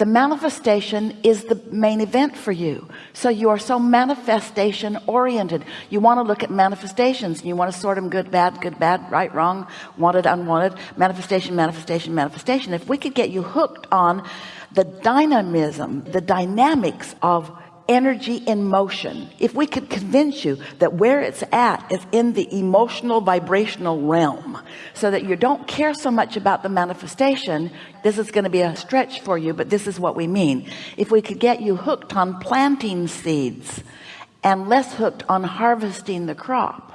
the manifestation is the main event for you. So you are so manifestation oriented. You want to look at manifestations. And you want to sort them good bad good bad right wrong wanted unwanted. Manifestation manifestation manifestation. If we could get you hooked on the dynamism the dynamics of energy in motion. If we could convince you that where it's at is in the emotional vibrational realm so that you don't care so much about the manifestation this is going to be a stretch for you but this is what we mean. If we could get you hooked on planting seeds and less hooked on harvesting the crop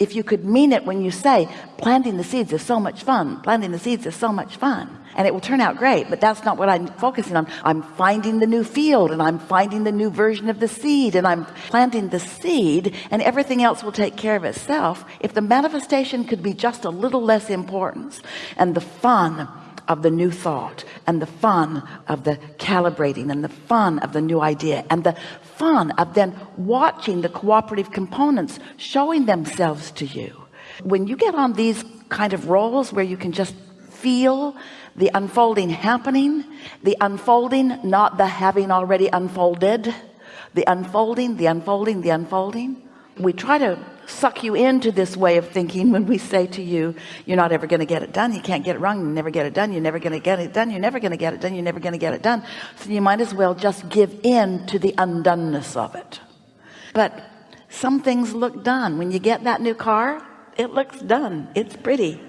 if you could mean it when you say planting the seeds is so much fun. Planting the seeds is so much fun and it will turn out great but that's not what I'm focusing on. I'm finding the new field and I'm finding the new version of the seed and I'm planting the seed and everything else will take care of itself if the manifestation could be just a little less importance and the fun of the new thought and the fun of the calibrating and the fun of the new idea and the fun of then watching the cooperative components showing themselves to you. When you get on these kind of rolls where you can just feel the unfolding happening the unfolding not the having already unfolded. The unfolding the unfolding the unfolding. We try to suck you into this way of thinking when we say to you you're not ever going to get it done. You can't get it wrong. You never get it done. You're never going to get it done. You're never going to get it done. You're never going to get it done. So you might as well just give in to the undoneness of it. But some things look done. When you get that new car it looks done. It's pretty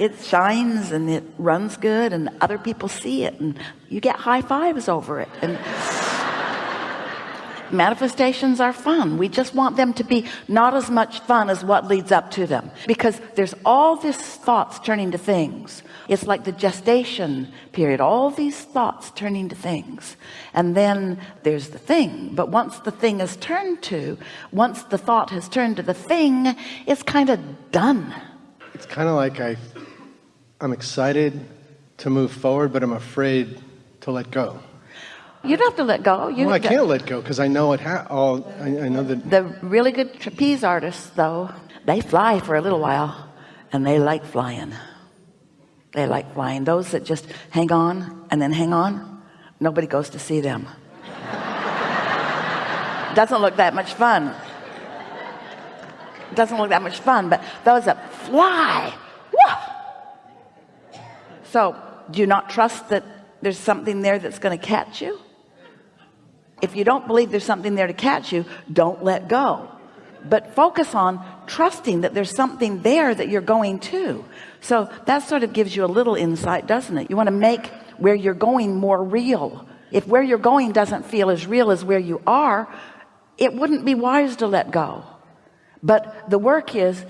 it shines and it runs good and other people see it and you get high fives over it. And manifestations are fun. We just want them to be not as much fun as what leads up to them. Because there's all this thoughts turning to things. It's like the gestation period all these thoughts turning to things. And then there's the thing. But once the thing is turned to once the thought has turned to the thing it's kind of done. It's kind of like I I'm excited to move forward but I'm afraid to let go you don't have to let go. You well, I can't let go because I know it. Ha- all I, I know that the really good trapeze artists, though, they fly for a little while, and they like flying. They like flying. Those that just hang on and then hang on, nobody goes to see them. Doesn't look that much fun. Doesn't look that much fun, but those that fly, whoa! So, do you not trust that there's something there that's going to catch you? if you don't believe there's something there to catch you don't let go. But focus on trusting that there's something there that you're going to. So that sort of gives you a little insight doesn't it? You want to make where you're going more real. If where you're going doesn't feel as real as where you are it wouldn't be wise to let go. But the work is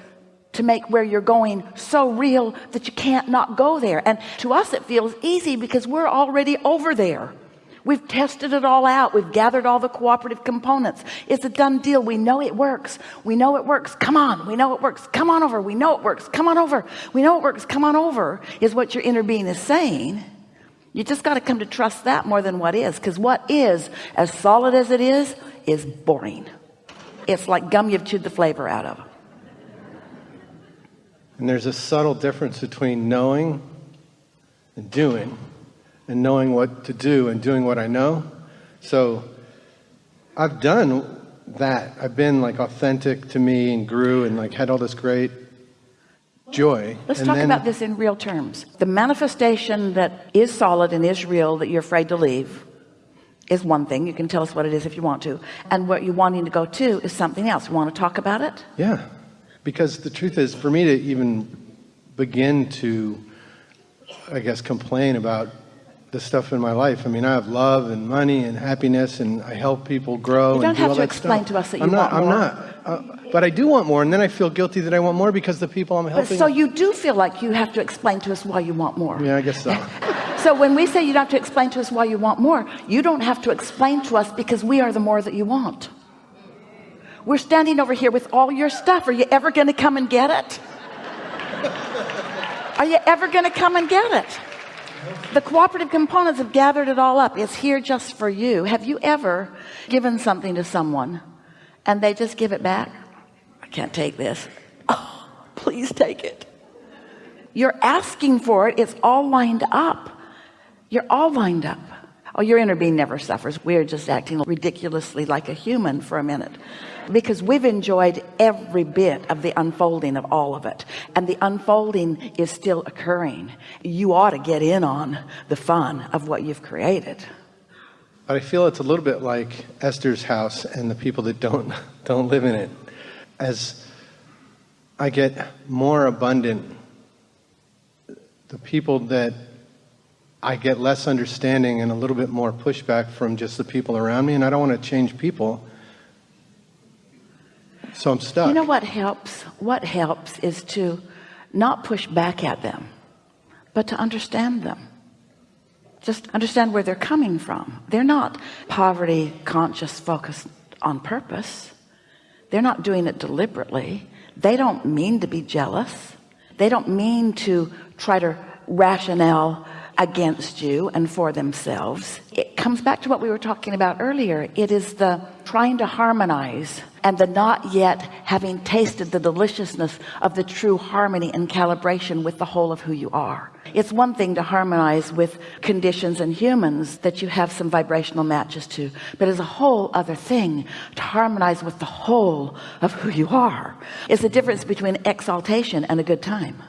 to make where you're going so real that you can't not go there and to us it feels easy because we're already over there We've tested it all out. We've gathered all the cooperative components. It's a done deal. We know it works. We know it works. Come on. We know it works. Come on over. We know it works. Come on over. We know it works. Come on over is what your inner being is saying. You just got to come to trust that more than what is. Because what is, as solid as it is, is boring. It's like gum you've chewed the flavor out of. And there's a subtle difference between knowing and doing and knowing what to do and doing what I know. So I've done that. I've been like authentic to me and grew and like had all this great joy. Let's and talk then, about this in real terms. The manifestation that is solid and is real that you're afraid to leave is one thing. You can tell us what it is if you want to. And what you're wanting to go to is something else. You want to talk about it? Yeah. Because the truth is for me to even begin to I guess complain about the stuff in my life. I mean, I have love and money and happiness, and I help people grow. You don't and do have all to explain stuff. to us that you I'm not, want more. I'm not. Uh, but I do want more, and then I feel guilty that I want more because the people I'm But helping. so you do feel like you have to explain to us why you want more. yeah, I guess so. So when we say you don't have to explain to us why you want more, you don't have to explain to us because we are the more that you want. We're standing over here with all your stuff. Are you ever going to come and get it? Are you ever going to come and get it? The cooperative components have gathered it all up. It's here just for you. Have you ever given something to someone and they just give it back? I can't take this. Oh, please take it. You're asking for it. It's all lined up. You're all lined up. Oh your inner being never suffers. We're just acting ridiculously like a human for a minute. Because we've enjoyed every bit of the unfolding of all of it. And the unfolding is still occurring. You ought to get in on the fun of what you've created. But I feel it's a little bit like Esther's house and the people that don't don't live in it. As I get more abundant the people that I get less understanding and a little bit more pushback from just the people around me, and I don't want to change people. So I'm stuck. You know what helps? What helps is to not push back at them, but to understand them. Just understand where they're coming from. They're not poverty conscious focused on purpose. They're not doing it deliberately. They don't mean to be jealous. They don't mean to try to rationale against you and for themselves. It comes back to what we were talking about earlier. It is the trying to harmonize and the not yet having tasted the deliciousness of the true harmony and calibration with the whole of who you are. It's one thing to harmonize with conditions and humans that you have some vibrational matches to but it's a whole other thing to harmonize with the whole of who you are. It's the difference between exaltation and a good time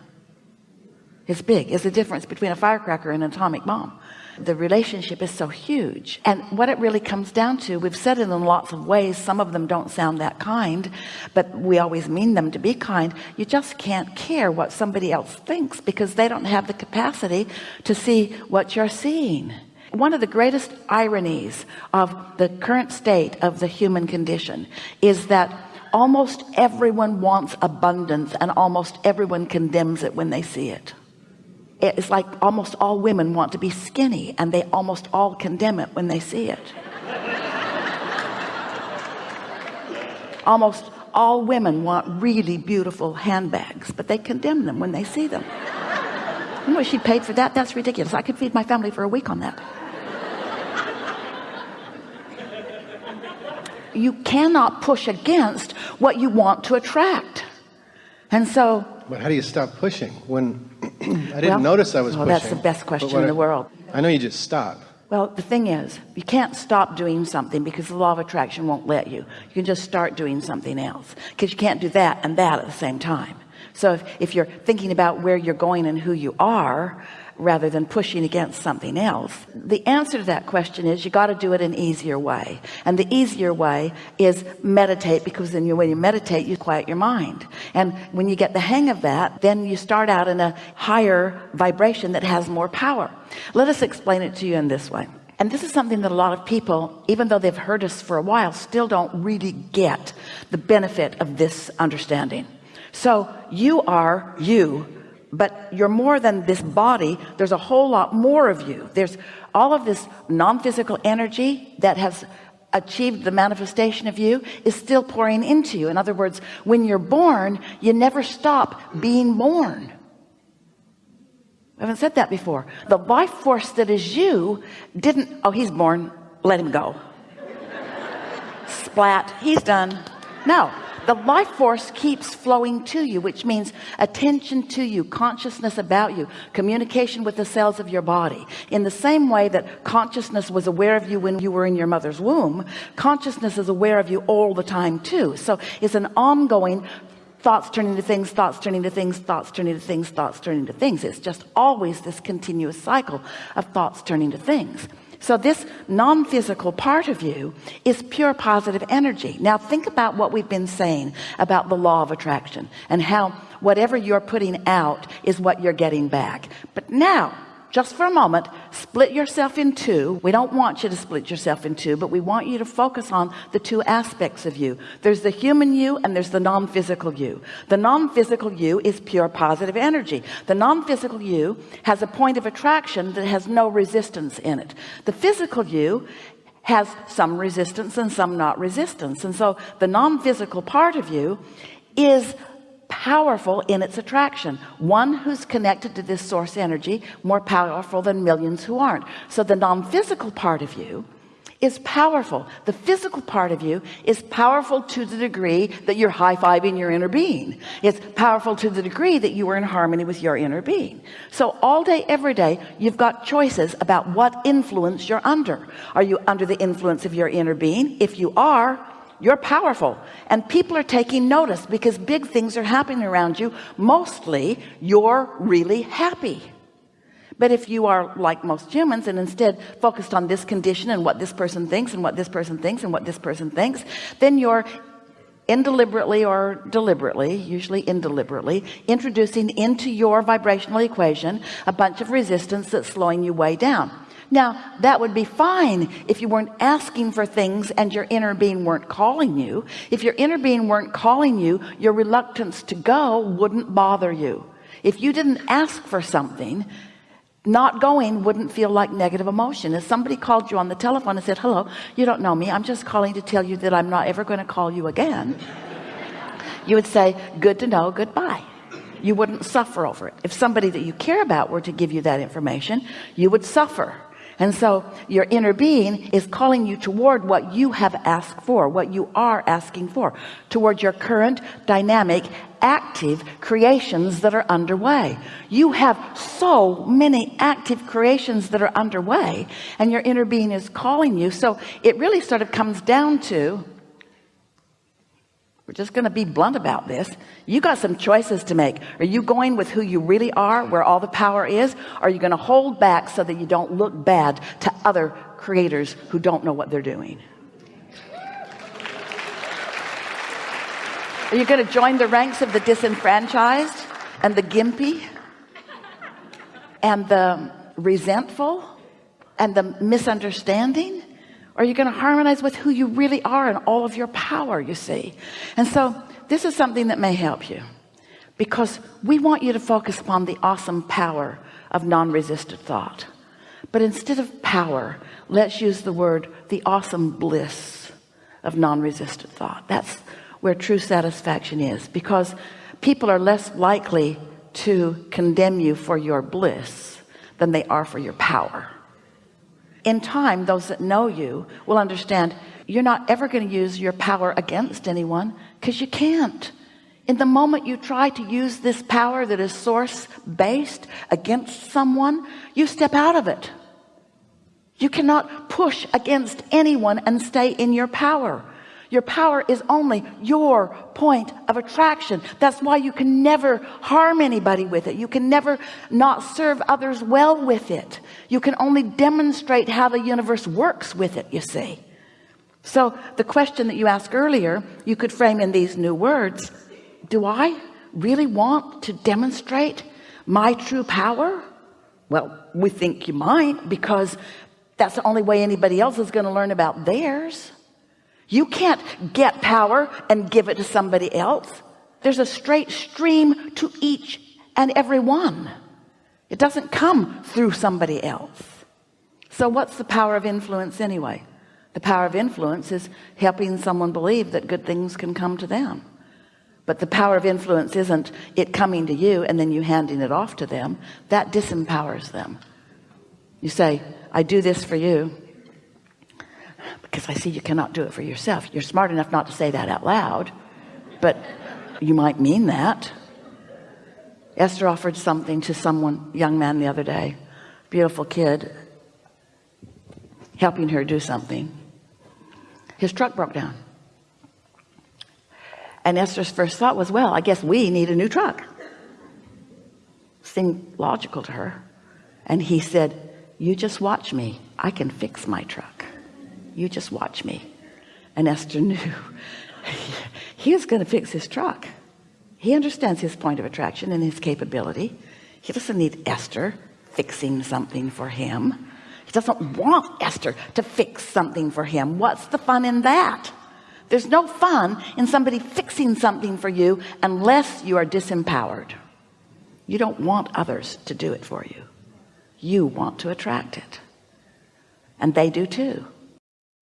it's big. It's the difference between a firecracker and an atomic bomb. The relationship is so huge. And what it really comes down to we've said it in lots of ways some of them don't sound that kind but we always mean them to be kind. You just can't care what somebody else thinks because they don't have the capacity to see what you're seeing. One of the greatest ironies of the current state of the human condition is that almost everyone wants abundance and almost everyone condemns it when they see it it's like almost all women want to be skinny and they almost all condemn it when they see it. Almost all women want really beautiful handbags but they condemn them when they see them. You know she paid for that? That's ridiculous. I could feed my family for a week on that. You cannot push against what you want to attract. And so but how do you stop pushing when I didn't well, notice I was well, pushing? That's the best question in the world. I know you just stop. Well, the thing is, you can't stop doing something because the law of attraction won't let you. You can just start doing something else because you can't do that and that at the same time. So if, if you're thinking about where you're going and who you are, rather than pushing against something else. The answer to that question is you got to do it an easier way. And the easier way is meditate because then you when you meditate you quiet your mind. And when you get the hang of that then you start out in a higher vibration that has more power. Let us explain it to you in this way. And this is something that a lot of people even though they've heard us for a while still don't really get the benefit of this understanding. So you are you but you're more than this body. There's a whole lot more of you. There's all of this non-physical energy that has achieved the manifestation of you is still pouring into you. In other words when you're born you never stop being born. I haven't said that before. The life force that is you didn't oh he's born. Let him go. Splat. He's done. No the life force keeps flowing to you which means attention to you consciousness about you communication with the cells of your body. In the same way that consciousness was aware of you when you were in your mother's womb consciousness is aware of you all the time too. So it's an ongoing thoughts turning to things thoughts turning to things thoughts turning to things thoughts turning to things. It's just always this continuous cycle of thoughts turning to things so this non-physical part of you is pure positive energy. Now think about what we've been saying about the law of attraction and how whatever you're putting out is what you're getting back. But now just for a moment split yourself in two. We don't want you to split yourself in two but we want you to focus on the two aspects of you. There's the human you and there's the non-physical you. The non-physical you is pure positive energy. The non-physical you has a point of attraction that has no resistance in it. The physical you has some resistance and some not resistance. And so the non-physical part of you is powerful in its attraction. One who's connected to this source energy more powerful than millions who aren't. So the non-physical part of you is powerful. The physical part of you is powerful to the degree that you're high-fiving your inner being. It's powerful to the degree that you are in harmony with your inner being. So all day every day you've got choices about what influence you're under. Are you under the influence of your inner being? If you are you're powerful. And people are taking notice because big things are happening around you mostly you're really happy. But if you are like most humans and instead focused on this condition and what this person thinks and what this person thinks and what this person thinks then you're indeliberately or deliberately usually indeliberately introducing into your vibrational equation a bunch of resistance that's slowing you way down now that would be fine if you weren't asking for things and your inner being weren't calling you. If your inner being weren't calling you your reluctance to go wouldn't bother you. If you didn't ask for something not going wouldn't feel like negative emotion. If somebody called you on the telephone and said hello you don't know me. I'm just calling to tell you that I'm not ever going to call you again you would say good to know. Goodbye. You wouldn't suffer over it. If somebody that you care about were to give you that information you would suffer and so your inner being is calling you toward what you have asked for what you are asking for toward your current dynamic active creations that are underway. You have so many active creations that are underway and your inner being is calling you. So it really sort of comes down to we're just going to be blunt about this. You got some choices to make. Are you going with who you really are where all the power is? Are you going to hold back so that you don't look bad to other creators who don't know what they're doing? Are you going to join the ranks of the disenfranchised and the gimpy and the resentful and the misunderstanding are you going to harmonize with who you really are and all of your power you see? And so this is something that may help you because we want you to focus upon the awesome power of non-resisted thought. But instead of power let's use the word the awesome bliss of non-resisted thought. That's where true satisfaction is because people are less likely to condemn you for your bliss than they are for your power in time those that know you will understand you're not ever going to use your power against anyone because you can't. In the moment you try to use this power that is source based against someone you step out of it. You cannot push against anyone and stay in your power your power is only your point of attraction. That's why you can never harm anybody with it. You can never not serve others well with it. You can only demonstrate how the universe works with it you see. So the question that you asked earlier you could frame in these new words do I really want to demonstrate my true power? Well we think you might because that's the only way anybody else is going to learn about theirs you can't get power and give it to somebody else. There's a straight stream to each and every one. It doesn't come through somebody else. So what's the power of influence anyway? The power of influence is helping someone believe that good things can come to them. But the power of influence isn't it coming to you and then you handing it off to them. That disempowers them. You say I do this for you because I see you cannot do it for yourself. You're smart enough not to say that out loud but you might mean that. Esther offered something to someone young man the other day. Beautiful kid helping her do something. His truck broke down. And Esther's first thought was well I guess we need a new truck. Seemed logical to her. And he said you just watch me. I can fix my truck you just watch me. And Esther knew. He was going to fix his truck. He understands his point of attraction and his capability. He doesn't need Esther fixing something for him. He doesn't want Esther to fix something for him. What's the fun in that? There's no fun in somebody fixing something for you unless you are disempowered. You don't want others to do it for you. You want to attract it. And they do too